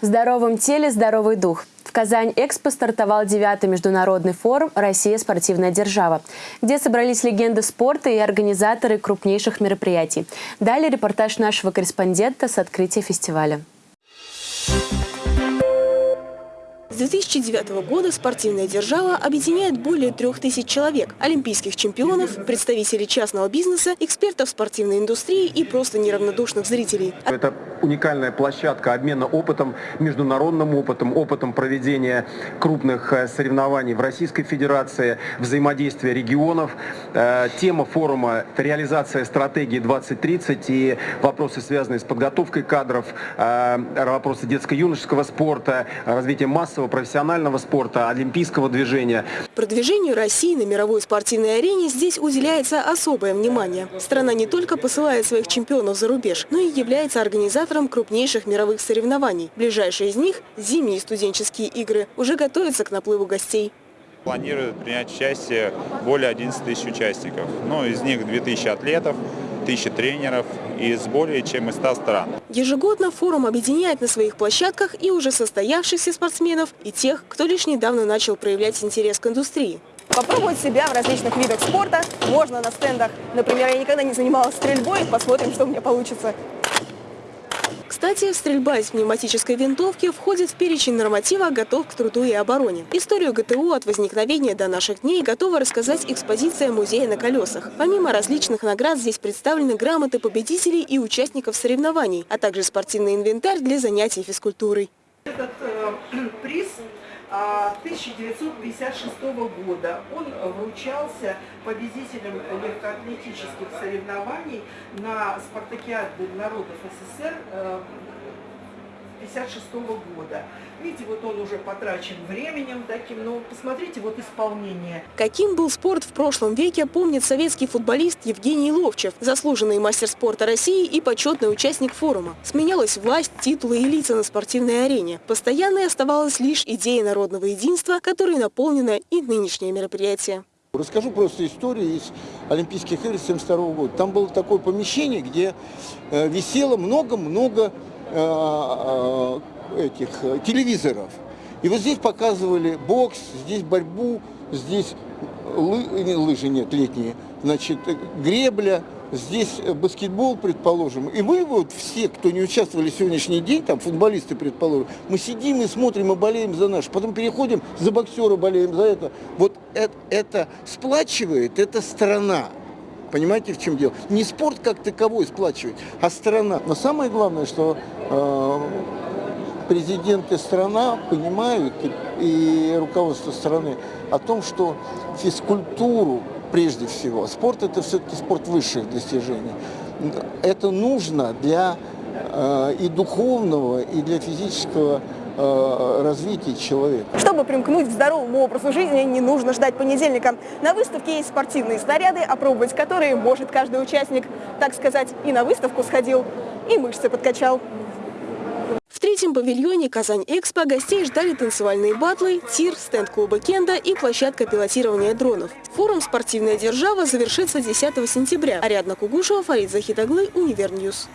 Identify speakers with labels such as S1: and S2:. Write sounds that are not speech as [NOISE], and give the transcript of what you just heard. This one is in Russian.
S1: В здоровом теле здоровый дух. В Казань-Экспо стартовал девятый международный форум «Россия – спортивная держава», где собрались легенды спорта и организаторы крупнейших мероприятий. Далее репортаж нашего корреспондента с открытия фестиваля.
S2: 2009 года спортивная держава объединяет более трех тысяч человек – олимпийских чемпионов, представителей частного бизнеса, экспертов спортивной индустрии и просто неравнодушных зрителей.
S3: Это уникальная площадка обмена опытом, международным опытом, опытом проведения крупных э, соревнований в Российской Федерации, взаимодействия регионов. Э, тема форума – реализация стратегии 2030 и вопросы, связанные с подготовкой кадров, э, вопросы детско-юношеского спорта, развитие массового профессионального спорта, олимпийского движения.
S2: Продвижению России на мировой спортивной арене здесь уделяется особое внимание. Страна не только посылает своих чемпионов за рубеж, но и является организатором крупнейших мировых соревнований. Ближайшие из них – зимние студенческие игры – уже готовятся к наплыву гостей.
S4: Планируют принять участие более 11 тысяч участников. Ну, из них 2000 атлетов, тысячи тренеров из более чем из 100 стран.
S2: Ежегодно форум объединяет на своих площадках и уже состоявшихся спортсменов, и тех, кто лишь недавно начал проявлять интерес к индустрии. Попробовать себя в различных видах спорта можно на стендах. Например, я никогда не занималась стрельбой, посмотрим, что у меня получится. Кстати, стрельба из пневматической винтовки входит в перечень норматива «Готов к труду и обороне». Историю ГТУ от возникновения до наших дней готова рассказать экспозиция музея на колесах. Помимо различных наград здесь представлены грамоты победителей и участников соревнований, а также спортивный инвентарь для занятий физкультурой.
S5: Этот э, [CLEARS THROAT] приз 1956 года. Он вручался победителям легкоатлетических соревнований на спартакиаде народов СССР 1956 года. Видите, вот он уже потрачен временем таким, но посмотрите вот исполнение.
S2: Каким был спорт в прошлом веке, помнит советский футболист Евгений Ловчев, заслуженный мастер спорта России и почетный участник форума. Сменялась власть, титулы и лица на спортивной арене. Постоянной оставалась лишь идея народного единства, которой наполнено и нынешнее мероприятие.
S6: Расскажу просто историю из Олимпийских игр 1972 года. Там было такое помещение, где э, висело много-много этих телевизоров. И вот здесь показывали бокс, здесь борьбу, здесь лы, лыжи нет, летние, значит, гребля, здесь баскетбол, предположим, и мы вот все, кто не участвовали в сегодняшний день, там футболисты, предположим, мы сидим и смотрим и болеем за наш, потом переходим за боксера, болеем за это. Вот это, это сплачивает, это страна. Понимаете, в чем дело? Не спорт как таковой сплачивает, а страна. Но самое главное, что э, президент и понимают, и, и руководство страны, о том, что физкультуру прежде всего. Спорт это все-таки спорт высших достижений. Это нужно для э, и духовного, и для физического э, развития человека.
S2: Чтобы примкнуть к здоровому образу жизни, не нужно ждать понедельника. На выставке есть спортивные снаряды, опробовать которые может каждый участник. Так сказать, и на выставку сходил, и мышцы подкачал. В третьем павильоне «Казань-Экспо» гостей ждали танцевальные батлы, тир, стенд клуба «Кендо» и площадка пилотирования дронов. Форум «Спортивная держава» завершится 10 сентября. Ариадна Кугушева, Фарид Захитоглы, Univer News.